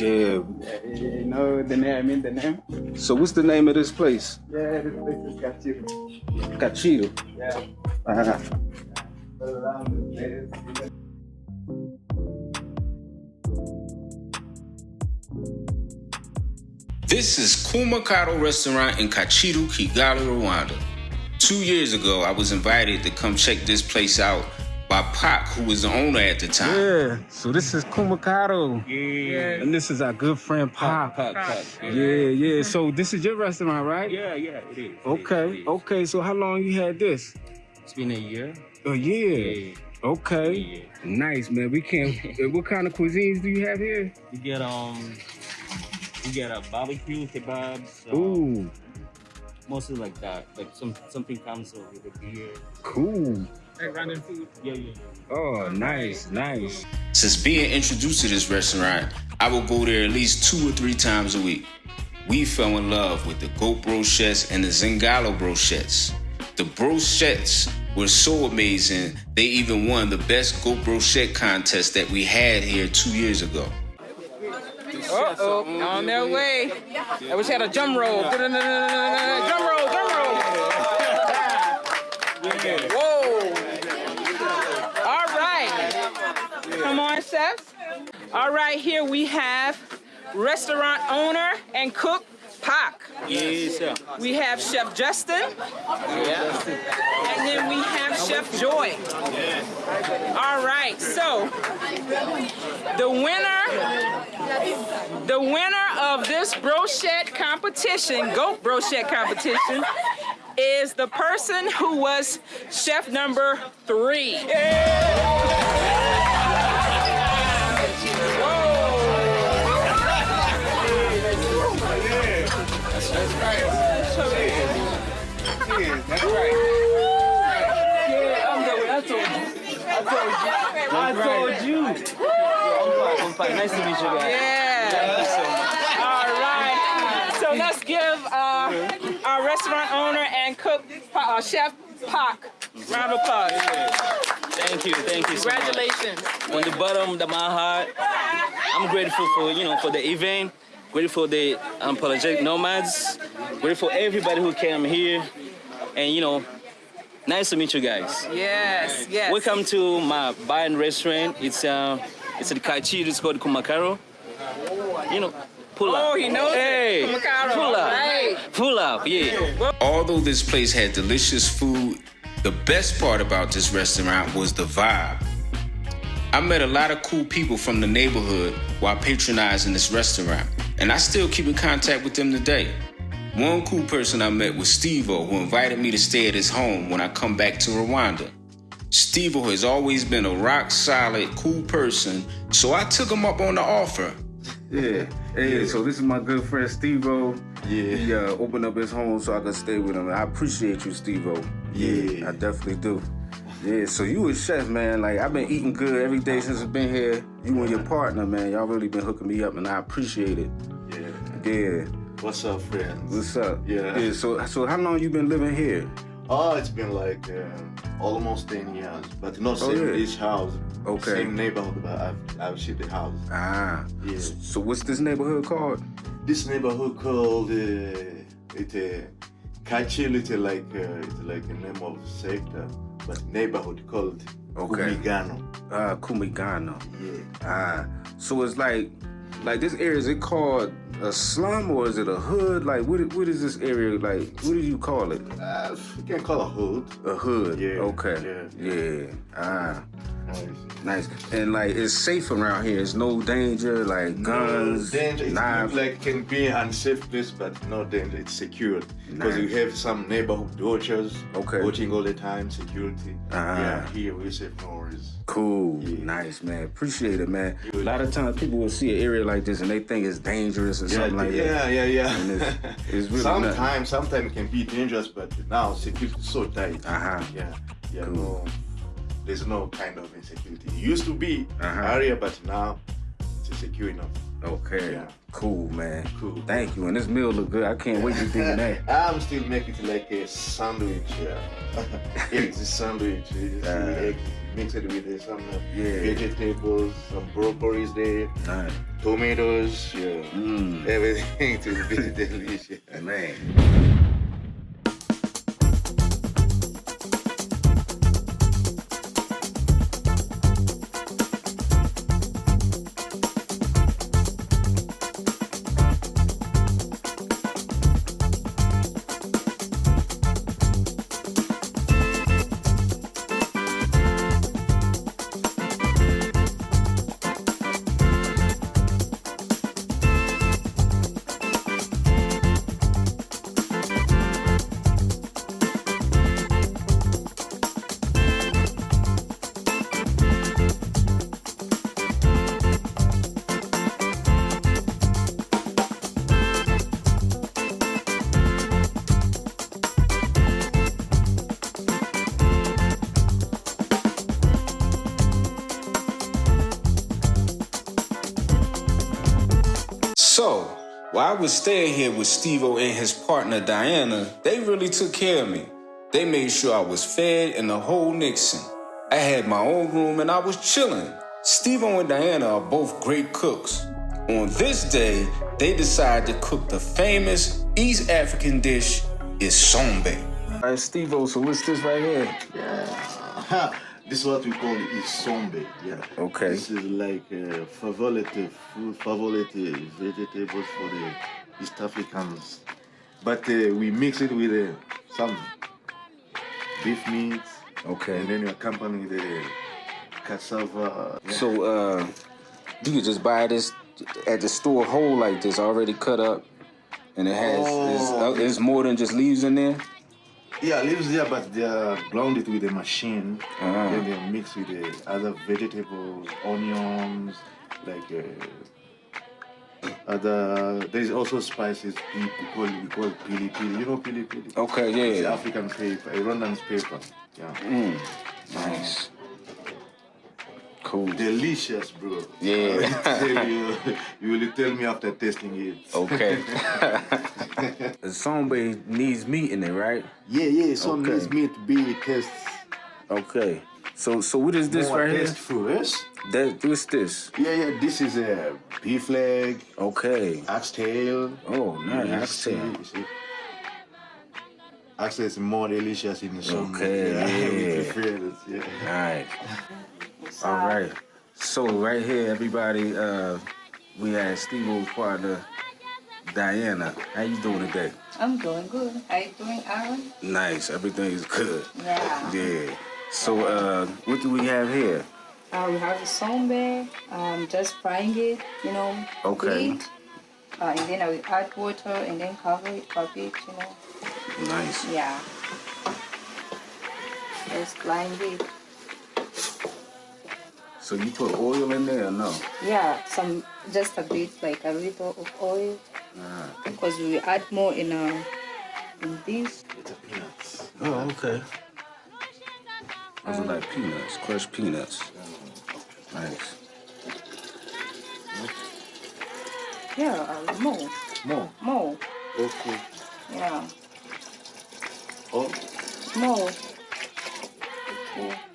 Yeah. You know the name, I mean the name? So what's the name of this place? Yeah, this place is Kacyiru. Cachito. Yeah. Uh-huh. All around the place. This is Kumakado Restaurant in Kacyiru, Kigali, Rwanda. Two years ago, I was invited to come check this place out by Pac, who was the owner at the time. Yeah. So this is Kumakado. Yeah. And this is our good friend Pop. Pop, pop. Yeah, yeah. So this is your restaurant, right? Yeah, yeah, it is. Okay. It is. Okay. So how long you had this? It's been a year. A year. Yeah. Okay. Yeah. Nice, man. We can. uh, what kind of cuisines do you have here? You get um, you get a barbecue kebabs. uh, Ooh, mostly like that. Like some something comes up with a beer. cool. Like random food. Yeah, yeah, yeah. Oh, nice, nice. Since being introduced to this restaurant, I will go there at least two or three times a week. We fell in love with the goat brochettes and the zingalo brochettes. The brochettes were so amazing, they even won the best goat brochette contest that we had here two years ago. Uh-oh, on their way. I wish I had a drum roll. Drum roll, drum roll. Whoa. All right. Come on, chefs. All right, here we have restaurant owner and cook Pac. Yes, sir. We have Chef Justin. Yeah. And then we have Chef Joy. Yeah. All right, so the winner, the winner of this brochette competition, goat brochette competition, is the person who was chef number three. I told you. I told you. I told you. I'm fine. I'm fine. Nice to meet you guys. Yeah. All right. So let's give uh, our restaurant owner and cook, uh, Chef Pac, round of applause. Thank you, thank you so much. Congratulations. On the bottom of my heart, I'm grateful for you know for the event, grateful for the unapologetic nomads, grateful for everybody who came here, and you know, nice to meet you guys. Yes, yes. Welcome to my bar and restaurant. It's uh, it's the Kaichi. It's called Kumakaro. You know, pull up. Oh, he knows hey, it. Kumakaro, Pull up. right. Pull up. Yeah. Although this place had delicious food, the best part about this restaurant was the vibe. I met a lot of cool people from the neighborhood while patronizing this restaurant, and I still keep in contact with them today. One cool person I met was Stevo, who invited me to stay at his home when I come back to Rwanda. Stevo has always been a rock solid, cool person, so I took him up on the offer. Yeah. Hey, so this is my good friend Steve-O. Yeah. He uh, opened up his home so I could stay with him. I appreciate you, Steve-O. Yeah. I definitely do. Yeah, so you a chef, man. Like I've been eating good every day since I've been here. You and your partner, man. Y'all really been hooking me up, and I appreciate it. Yeah. Yeah. What's up, friends? What's up? Yeah. Yeah. So, so how long you been living here? Oh, it's been like uh, almost 10 years, but not Oh, same yeah. each house. Okay. Same neighborhood, but I've, I've shifted house. Ah. Yeah. So what's this neighborhood called? This neighborhood called uh, it uh, Kacyiru. It's like uh, it's like a name of sector, but neighborhood called Okay. Kumigano. Ah, Kumigano. Yeah. Ah. So it's like, like this area is it called a slum or is it a hood? Like what? What is this area like? What do you call it? Uh, you can call a hood. A hood. Yeah, Okay. yeah, Yeah. Ah. Nice. Nice. And like it's safe around here. It's no danger, like guns, no danger. Knives. looks like can be unsafe place, but no danger. It's secured because we have some neighborhood watchers Okay. watching all the time. Security. Ah. Yeah, here we safe no worries. Cool. Yeah. Nice, man. Appreciate it, man. A lot of times people will see an area like this and they think it's dangerous or Yeah, something like yeah, that. yeah, yeah, And it's- it's really sometimes, sometimes it can be dangerous, but now security is so tight. Uh-huh. Yeah, yeah. Cool. No, there's no kind of insecurity. It used to be Uh-huh. area, but now it's secure enough. Okay. Yeah. Cool, man. Cool. Thank you. And this meal look good. I can't wait to in that. I'm still making it like a sandwich. Yeah. it's a sandwich. See, Uh, eggs mix it with some Yeah. vegetables, some broccolis there, Nice. tomatoes, yeah. Mm. Everything to be delicious. Man. While I was staying here with Steve and his partner Diana, they really took care of me. They made sure I was fed and the whole Nixon. I had my own room and I was chilling. Steve and Diana are both great cooks. On this day, they decided to cook the famous East African dish, isombe. All right, Steve so what's this right here? Yeah. This is what we call isombe. Yeah. Okay. This is like uh, favorite food, favorite vegetables for the East Africans. But uh, we mix it with uh, some beef meat. Okay. And then you accompany the cassava. Yeah. So, uh, you could just buy this at the store whole like this, already cut up, and it has it's, Oh. uh, it's more than just leaves in there. Yeah, leaves there, but they are grounded with a machine. Ah. Then they are mixed with the other vegetables, onions, like uh, other. There's also spices. We call we call pili pili. You know pili pili. Okay, It's yeah. African paper, Rwandan paper. Yeah, Mm, nice. Cool. delicious, bro. Yeah. I will tell you, you will tell me after tasting it. Okay. Somebody needs meat in it, right? Yeah, yeah. Some Okay. needs meat to be taste Okay. So, so what is this more right here? yes? That what's this? Yeah, yeah. This is a beef leg, Okay. oxtail. Oh, nice. Oxtail. see, you see. More delicious in the summer. Okay, yeah. yeah. prefer it, yeah. Nice. All right. So right here, everybody, uh, we had Steve partner, Diana. How you doing today? I'm doing good. How you doing, Aaron? Nice. Everything is good. Yeah. Yeah. So uh, what do we have here? Uh, we have the sombe, um, just frying it, you know. Okay. Heat, uh, and then I will add water and then cover it for a bit, you know. Nice. Yeah. Just blind it. So you put oil in there or no? Yeah, some just a bit, like a little of oil, Ah. because we add more in uh, in this. It's a peanuts. Oh, okay. Those are like peanuts, crushed peanuts. Nice. Yeah, uh, more, More. more. Okay. Yeah, Oh, more. Okay.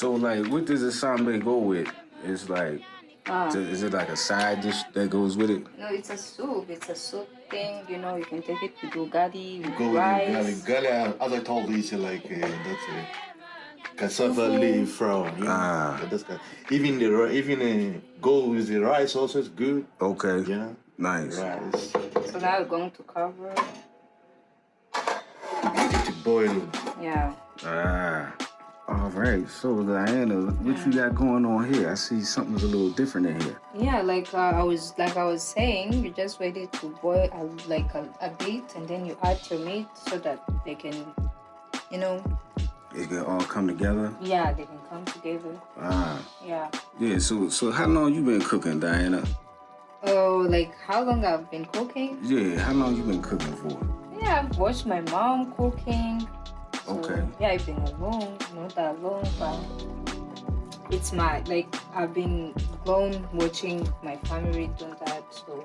So like, what does the sombe go with? It's like, Ah. is it like a side dish that goes with it? No, it's a soup. It's a soup thing. You know, you can take it with ugali, with go with rice. the garlic. Garlic, as I told you, it's like uh, that's a cassava leaf from. You know, Ah. that's kind even the ri- even uh, go with the rice also is good. Okay. Yeah, Nice. rice. So now we're going to cover. Get it to boil. Yeah. Ah. All right. So Diana, what you got going on here? I see something's a little different in here. Yeah, like uh, I was like I was saying, you just it to boil a, like a, a bit, and then you add your meat so that they can, you know, It can all come together. yeah, they can come together. Ah. Yeah. Yeah. So so how long you been cooking, Diana? Oh, like how long I've been cooking? Yeah. How long you been cooking for? Yeah, I've watched my mom cooking. So, Okay. Yeah, I've been alone, not alone, but it's my like I've been alone watching my family do that, so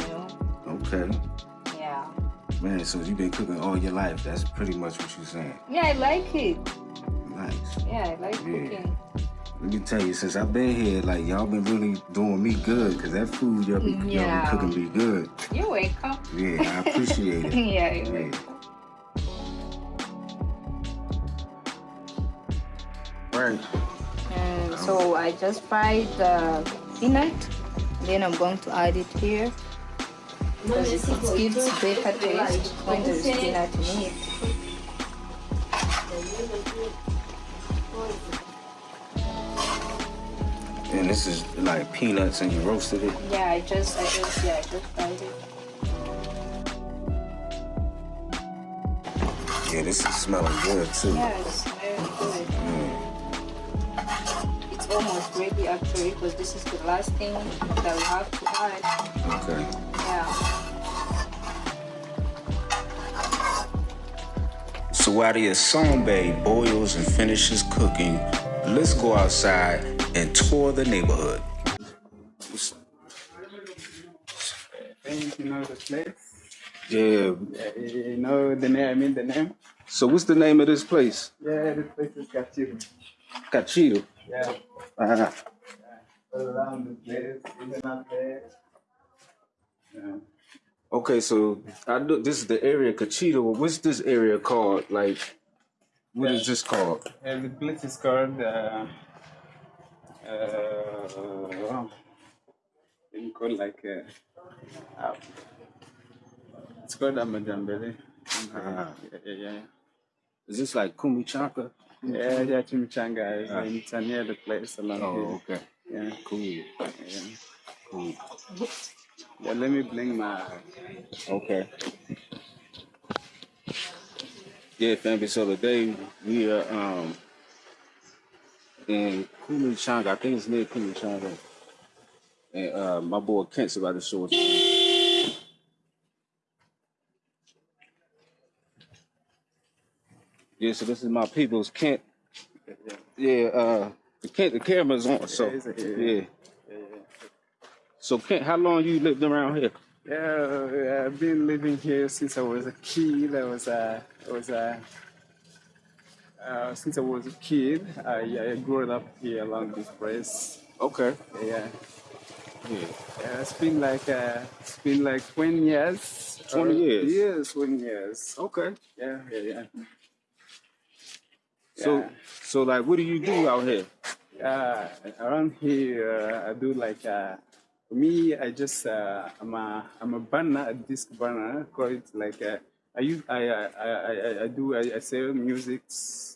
you know, Okay. yeah. Man, so you've been cooking all your life. That's pretty much what you're saying. Yeah, I like it. Nice. Yeah, I like Yeah. cooking. Let me tell you, since I've been here, like y'all been really doing me good, cause that food y'all be, Yeah. be cooking me good. You're welcome. Yeah, I appreciate it. yeah, Yeah. Welcome. Right. And so I just fried the peanut, then I'm going to add it here because it, it gives better taste when there's peanut in it. And this is like peanuts and you roasted it. Yeah, I just, I just, yeah, I just fried it. Yeah, this is smelling good too. Yeah, it's very good. Mm. It's almost ready actually because this is the last thing that we have to add. Okay. Yeah. So while the Isombe boils and finishes cooking, let's go outside and tour the neighborhood. Think you know the place? Yeah. Yeah, you know the name, I mean the name? So what's the name of this place? Yeah, this place is Kacyiru. Cachito. Yeah, Uh-huh. all around the place, even up there. Yeah. Okay, so I know this is the area Cachito. What's this area called? Like, what is this called? Yeah, the place is called, uh, uh, it's called like, uh, uh, it's called Amajambele. Ah. Yeah, yeah, yeah. Is this like Kumichanka? Yeah, yeah, Chimichanga is Ah. it's near the place along Oh, here. okay. Yeah, Cool. yeah. Cool. Yeah, let me bring my. Okay. Yeah, family. So today we are um in Kumichanga. I think it's near Kumichanga. And uh my boy Kent's about to show us. Yeah, so this is my people's Kent. Yeah, uh the Kent the camera's on, so Yeah, yeah. So Kent, how long you lived around here? Yeah, I've been living here since I was a kid. I was a, I was a, uh, since I was a kid. I, I grew up here along this place. Okay. Yeah, Yeah. yeah it's been like uh, it's been like twenty years. 20 Uh, years? Twenty years. Okay. Yeah, yeah, yeah. So Yeah. so like what do you do out here? Uh, around here, uh, I do like uh, for me. I just uh, I'm a I'm a banner, a disc banner. Call it like uh, I use I I I, I, I do I, I sell music,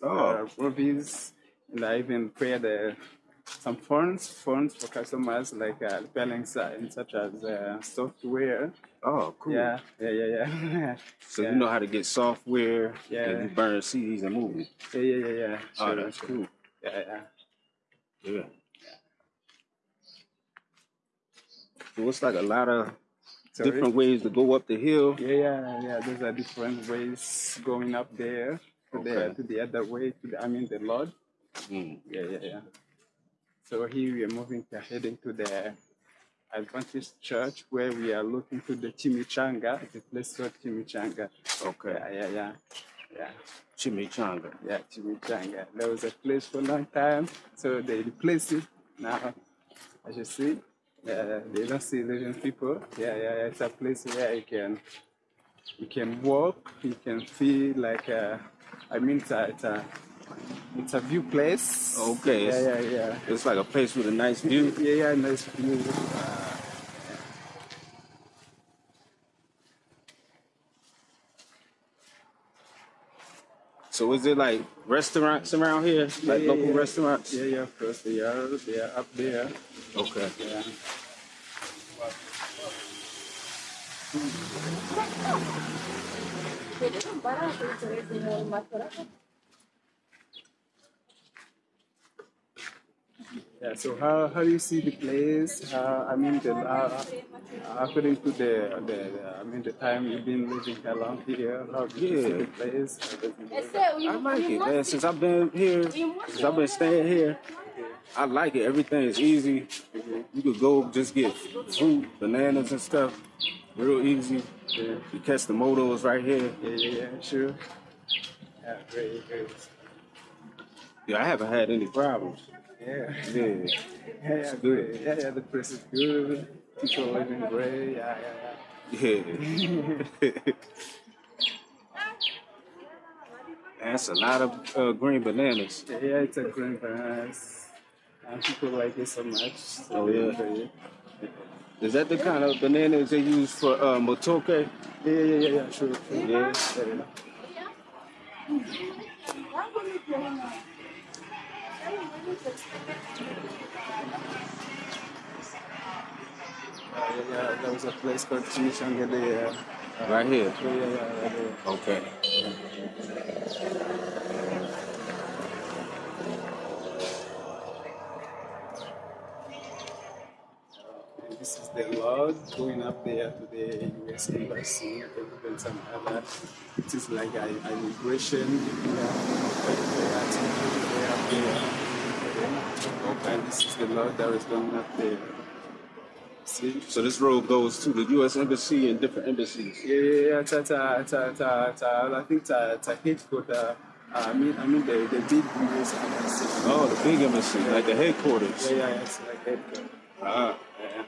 Oh. uh, movies, and I even create uh, some funds funds for customers like uh, si- such as uh, software. Oh, cool. Yeah, yeah, yeah, yeah. So yeah. you know how to get software Yeah. and you burn CDs and movies. yeah, yeah, yeah, yeah. Oh, that's sure. cool. Yeah, yeah. Yeah. So it's like a lot of Sorry? different ways to go up the hill. Yeah, yeah, yeah. Those are different ways going up there to the to the other way to the I mean the Lord. Mm. Yeah, yeah, yeah. So here we are moving to heading to the Adventist Church where we are looking to the Chimichanga, the place called Chimichanga. Okay. Yeah, yeah, yeah. Yeah, Chimichanga. yeah, Chimichanga. There was a place for a long time, so they replaced it now. As you see, yeah, they don't see living people. Yeah, yeah, yeah. It's a place where you can you can walk, you can feel like uh, I mean it's a, it's a it's a view place. Okay, Yeah, it's- yeah, yeah. It's like a place with a nice view. Yeah, yeah, nice view. Uh, So is it like restaurants around here? Like yeah, local yeah. restaurants? yeah, yeah, of course they are. They are up there. Okay. Yeah. Yeah. So how, how do you see the place? How, I mean, the, uh, according to the, the the I mean the time you've been living along here, how do you see Yeah. the place? I like it, man. Since I've been here, since I've been staying here, I like it. Everything is easy. You could go just get fruit, bananas and stuff. Real easy. Yeah. You catch the motos right here. Yeah, yeah, yeah, sure. Yeah, great, great. Yeah, I haven't had any problems. Yeah. Yeah. Yeah, yeah, great. Yeah, yeah, the place is good. People living great. Yeah, yeah, Yeah. Yeah. That's a lot of uh, green bananas. yeah. It's a green bananas. And people like it so much. So Oh, yeah. Is that the kind of bananas they use for uh, matoke? Yeah, yeah, yeah, yeah, sure. sure. Yeah. yeah. Yeah, yeah, there was a place called Chimichanga there. Uh, Right here. yeah, yeah, yeah, right. Okay. And This is the Lord going up there to the US Embassy and some other. It is like an immigration. migration. Yeah, they are taking way there. This is the Lord that is going up there. See? So this road goes to the U.S. Embassy and different embassies. Yeah, yeah, yeah. Ta, ta, ta, ta, ta, I think ta, ta headquarter. Uh, I mean, I mean the the big US embassy. Oh, the big embassy, like the headquarters. Yeah, yeah, yeah, it's like headquarter. Ah. Yeah.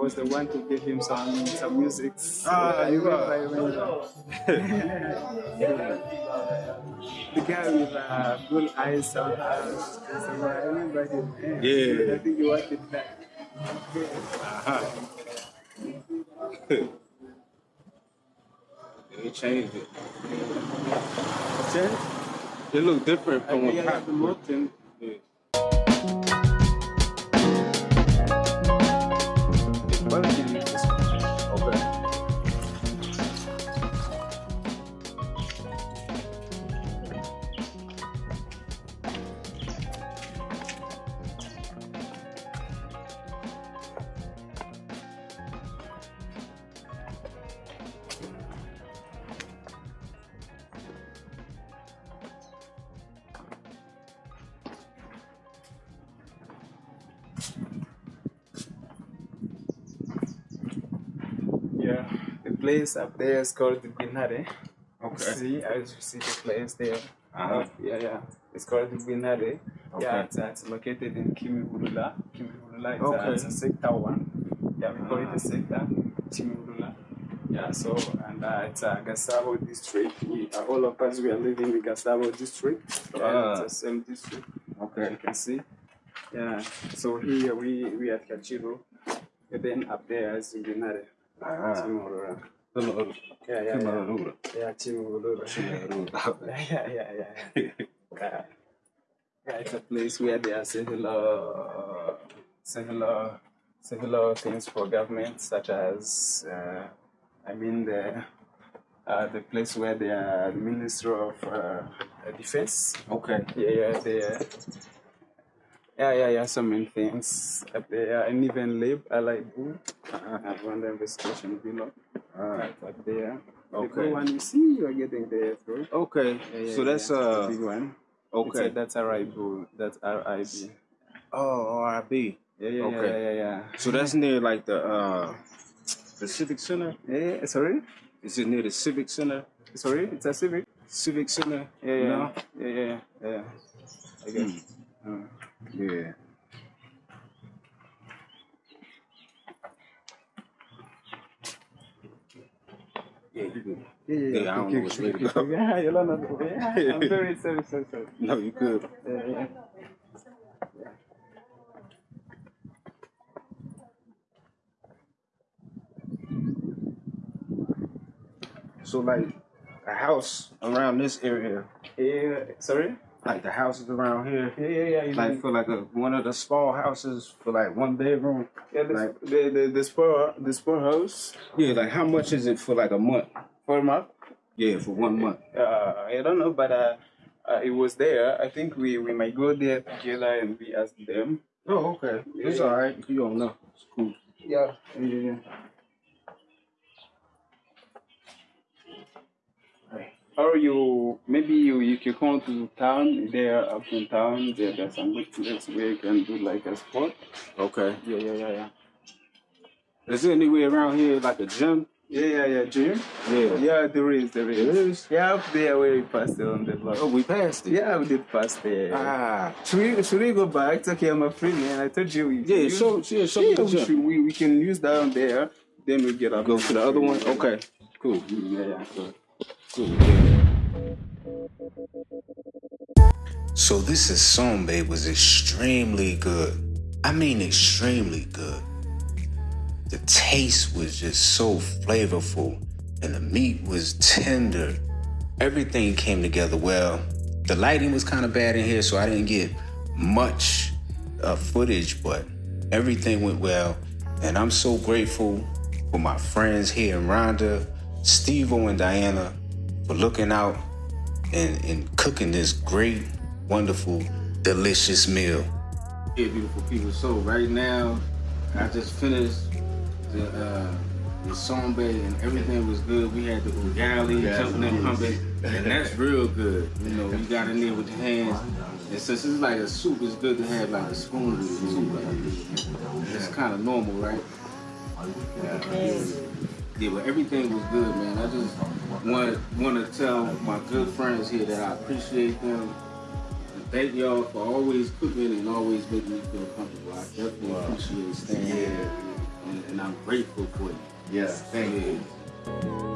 Was the one to give him some some music. Ah, I you are. I the guy with uh, blue eyes sometimes. So I remember him. Yeah. I think he wanted that. Uh-huh. they changed it. Change? It looked different from Yeah, what yeah, place up there is called the Binare. Okay. See, as you see the place there. Uh-huh. Yeah, yeah. It's called Binare. Yeah, Okay. it's, uh, it's located in Kimihurura. Kimihurura is Okay. uh, it's a sector one. Yeah, we call it a sector. Kimihurura. Yeah, so, and uh, it's a Gasabo district. We, uh, all of us, we are living in Gasabo district. Yeah, Ah. it's the same district. Okay. You can see. Yeah, so here we, we at Kacyiru. And then up there is Binare. Ah. Yeah, yeah, yeah. Hello. Yeah, Chimulura. yeah, yeah, yeah, yeah. yeah. Yeah, it's a place where there are several, several, several things for government, such as, uh, I mean, the uh, the place where the uh, Minister of uh, Defense. Okay. Yeah, yeah, the. Yeah, yeah, yeah, so many things up there, and even Lib, I like Boo, uh, run the investigation below, right up there. The Okay. good one you see, you are getting there through. Okay. Yeah, yeah, so that's uh the big one. okay. A, that's RIB. That's RIB. oh RIB. Yeah, yeah, Okay. yeah, yeah, yeah. So that's near like the uh the Civic Center. Yeah, sorry, Is it near the Civic Center? sorry. It's a civic. Civic Center? Yeah, yeah, No? yeah, yeah, yeah, yeah. I guess. Uh, Yeah. Yeah, you good. yeah, yeah, Yeah, I don't know way to go. Yeah, you don't know. Yeah, I'm very sorry, sorry, sorry. No, you good. Yeah, yeah. so like a house around this area, Yeah, sorry? Like the houses around here, Yeah, yeah, yeah. like know- for like a one of the small houses for like one bedroom. yeah, this, like- the, the, the, sport, the sport house Yeah, like how much is it for like a month? for a month. Yeah, for one month. Uh, I don't know, but uh, uh, it was there. I think we, we might go there together and we ask them. Oh, okay. It's all right. You don't know. It's cool. Yeah, yeah, yeah. Or you maybe you you can come to town there up in town there there's some good place where you can do like a sport. Okay. Yeah, yeah, yeah, yeah. Is there any way around here like a gym? Yeah, yeah, yeah, Jim. Yeah. Yeah, there is, there is. There is? Yeah, up there where we passed it on the block. Oh, we passed it. Yeah, we did pass there. Ah. Should we should we go back? It's okay, I'm a free man. I told you we Yeah, use- show, yeah, show me yeah, the we, gym. should, we, we can use down there. Then we get up. Go to the other one? Okay. Cool. Yeah, yeah. Cool. So this Isombe was extremely good. I mean extremely good. The taste was just so flavorful and the meat was tender. Everything came together well. The lighting was kind of bad in here, so I didn't get much uh, footage, but everything went well. And I'm so grateful for my friends here in Rwanda, Steve-O and Diana for looking out and, and cooking this great, wonderful, delicious meal. Yeah, beautiful people. So right now, I just finished the uh, the sombe and everything was good. We had the ugali, Yes, jumping and pumping, and that's real good. You know, you got in there with your hands. And since it's like a soup, it's good to have like a spoon with it too. Like, it's kind of normal, right? Yeah, but everything was good, man. I just want want to tell my good friends here that I appreciate them. And thank y'all for always cooking and always making me feel comfortable. I definitely appreciate staying here, and, and I'm grateful for you. Yeah, thank you. Yeah.